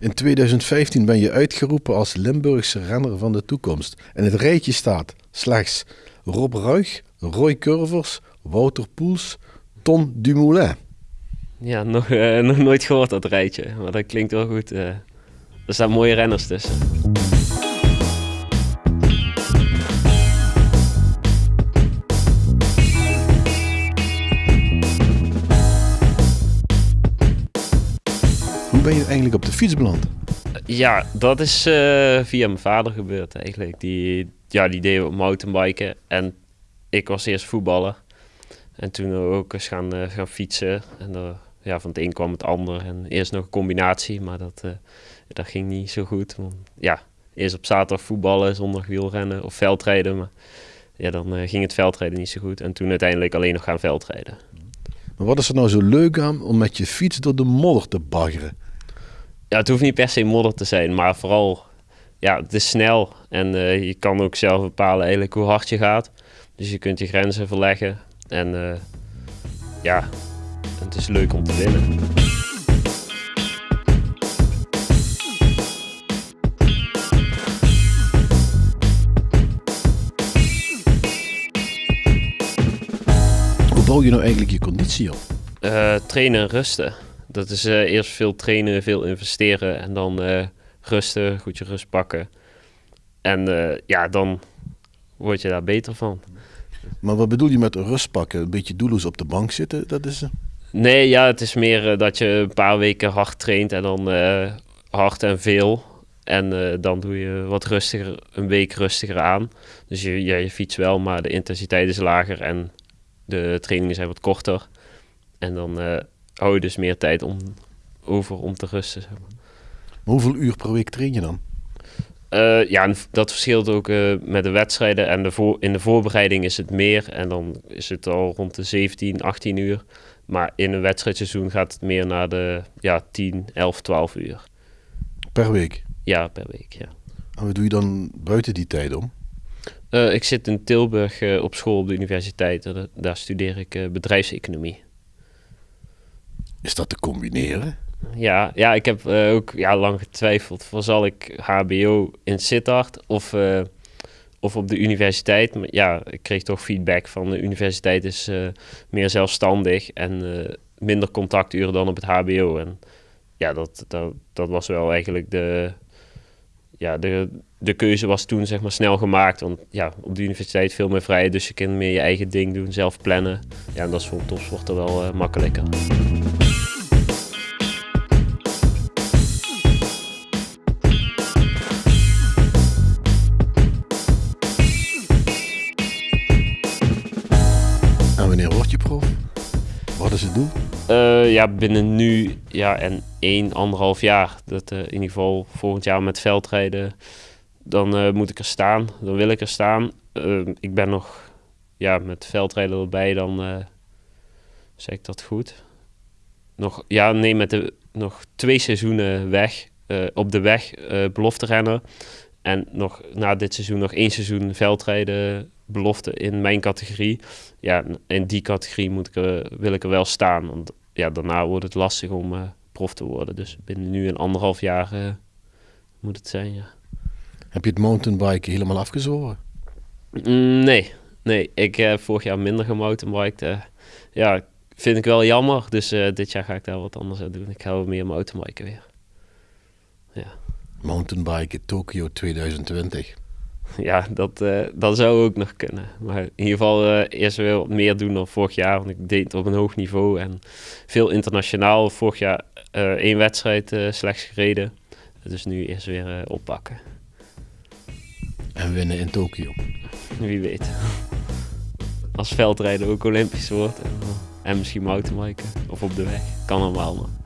In 2015 ben je uitgeroepen als Limburgse renner van de toekomst. En het rijtje staat slechts Rob Ruig, Roy Curvers, Wouter Poels, Ton Dumoulin. Ja, nog, eh, nog nooit gehoord dat rijtje, maar dat klinkt wel goed. eh. er staan mooie renners tussen. Hoe ben je eigenlijk op de fiets beland? Ja, dat is eh, via mijn vader gebeurd eigenlijk. Die, ja, die deed op mountainbiken en ik was eerst voetballer. En toen ook eens gaan, eh, gaan fietsen. En eh, ja, van het een kwam het ander. En eerst nog een combinatie, maar dat, dat ging niet zo goed. Want, ja, eerst op zaterdag voetballen, zondag wielrennen of veldrijden. Maar ja, dan ging het veldrijden niet zo goed. En toen uiteindelijk alleen nog gaan veldrijden. Maar wat is er nou zo leuk aan om met je fiets door de modder te baggeren? Ja, het hoeft niet per se modder te zijn, maar vooral, ja, het is snel. En eh, je kan ook zelf bepalen eigenlijk hoe hard je gaat. Dus je kunt je grenzen verleggen. En eh, ja, het is leuk om te winnen. Hoe bouw je nou eigenlijk je conditie op? Eh, trainen en rusten. Dat is eh, eerst veel trainen, veel investeren en dan eh, rusten, goed je rust pakken. En eh, ja, dan word je daar beter van. Maar wat bedoel je met rust pakken? Een beetje doelloos op de bank zitten? Dat is... Nee, ja, het is meer dat je een paar weken hard traint en dan hard en veel. En dan doe je wat rustiger, een week rustiger aan. Dus je, ja, je fietst wel, maar de intensiteit is lager en de trainingen zijn wat korter. En dan hou je dus meer tijd om, over om te rusten. Zeg maar. Maar hoeveel uur per week train je dan? Eh, ja, dat verschilt ook eh, met de wedstrijden. En de voor, in de voorbereiding is het meer. En dan is het al rond de 17, 18 uur. Maar in een wedstrijdseizoen gaat het meer naar de ja, 10, 11, 12 uur. Per week? Ja, per week, ja. En wat doe je dan buiten die tijd om? Eh, ik zit in Tilburg op school op de universiteit. Eh, daar studeer ik bedrijfseconomie. Is dat te combineren? Ja, ja ik heb eh, ook ja, lang getwijfeld. Van zal ik HBO in Sittard of, eh, of op de universiteit? Maar ja, ik kreeg toch feedback van de universiteit is eh, meer zelfstandig en minder contacturen dan op het HBO. En ja, dat, dat, dat was wel eigenlijk de, ja, de, de keuze was toen zeg maar snel gemaakt. Want ja, op de universiteit veel meer vrij, dus je kunt meer je eigen ding doen, zelf plannen. Ja, en dat is voor een topsporter wel makkelijker. Wanneer word je prof? Wat is het doel? Eh, ja, binnen nu ja, en één, anderhalf jaar. Dat, eh, in ieder geval volgend jaar met veldrijden. Dan eh, moet ik er staan. Dan wil ik er staan. Eh, ik ben nog ja, met veldrijden erbij. Dan zeg ik dat goed. Nog, ja, nee, met de, nog twee seizoenen weg. op de weg belofte rennen. En nog na dit seizoen nog één seizoen veldrijden belofte in mijn categorie. Ja, in die categorie moet ik er, wil ik er wel staan. Want ja, daarna wordt het lastig om eh, prof te worden. Dus binnen nu een anderhalf jaar eh, moet het zijn, ja. Heb je het mountainbiken helemaal afgezworen? Mm, nee, nee. Ik heb vorig jaar minder gemountainbiked. eh ja, vind ik wel jammer. Dus eh, dit jaar ga ik daar wat anders aan doen. Ik ga wel meer mountainbiken weer. Mountainbiken Tokio 2020. Ja, dat, eh, dat zou ook nog kunnen. Maar in ieder geval eh, eerst weer wat meer doen dan vorig jaar. Want ik deed het op een hoog niveau en veel internationaal. Vorig jaar eh, één wedstrijd slechts gereden. Dus nu eerst weer oppakken. En winnen in Tokio. Wie weet. Als veldrijden ook Olympisch wordt. En, en misschien mountainbiken. Of op de weg. Kan allemaal, maar